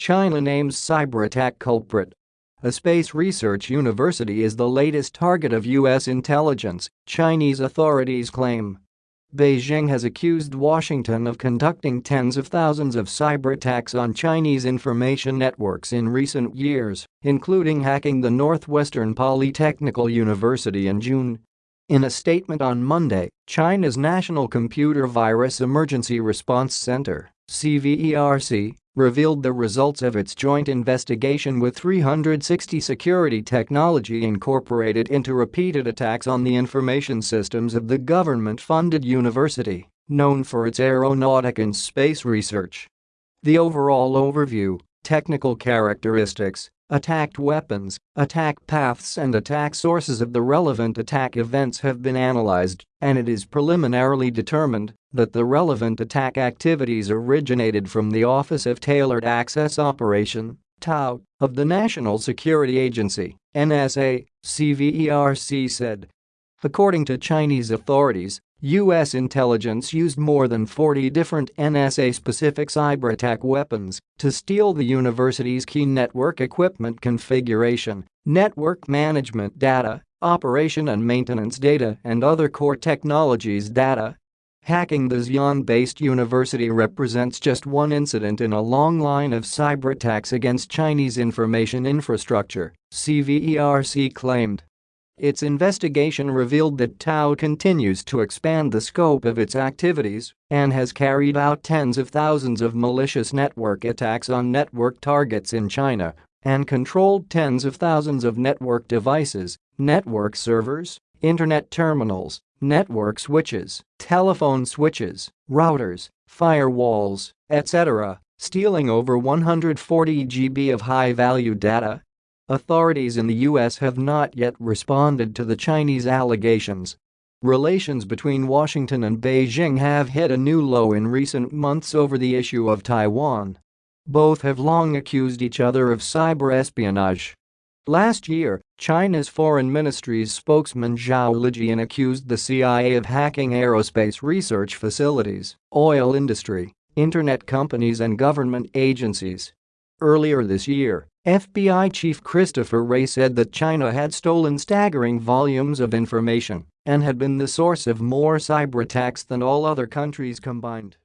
China names cyber attack culprit. A space research university is the latest target of U.S. intelligence, Chinese authorities claim. Beijing has accused Washington of conducting tens of thousands of cyber attacks on Chinese information networks in recent years, including hacking the Northwestern Polytechnical University in June. In a statement on Monday, China's National Computer Virus Emergency Response Center CVERC, revealed the results of its joint investigation with 360 Security Technology Incorporated into repeated attacks on the information systems of the government-funded university, known for its aeronautic and space research. The overall overview, technical characteristics, Attacked weapons, attack paths and attack sources of the relevant attack events have been analyzed, and it is preliminarily determined that the relevant attack activities originated from the Office of Tailored Access Operation TAO, of the National Security Agency NSA, CVERC said. According to Chinese authorities, U.S. intelligence used more than 40 different NSA-specific cyber attack weapons to steal the university's key network equipment configuration, network management data, operation and maintenance data and other core technologies data. Hacking the Xi'an-based university represents just one incident in a long line of cyber attacks against Chinese information infrastructure, CVERC claimed. Its investigation revealed that TAO continues to expand the scope of its activities and has carried out tens of thousands of malicious network attacks on network targets in China and controlled tens of thousands of network devices, network servers, internet terminals, network switches, telephone switches, routers, firewalls, etc., stealing over 140 GB of high-value data Authorities in the U.S. have not yet responded to the Chinese allegations. Relations between Washington and Beijing have hit a new low in recent months over the issue of Taiwan. Both have long accused each other of cyber espionage. Last year, China's foreign ministry's spokesman Zhao Lijian accused the CIA of hacking aerospace research facilities, oil industry, internet companies and government agencies. Earlier this year, FBI Chief Christopher Wray said that China had stolen staggering volumes of information and had been the source of more cyber attacks than all other countries combined.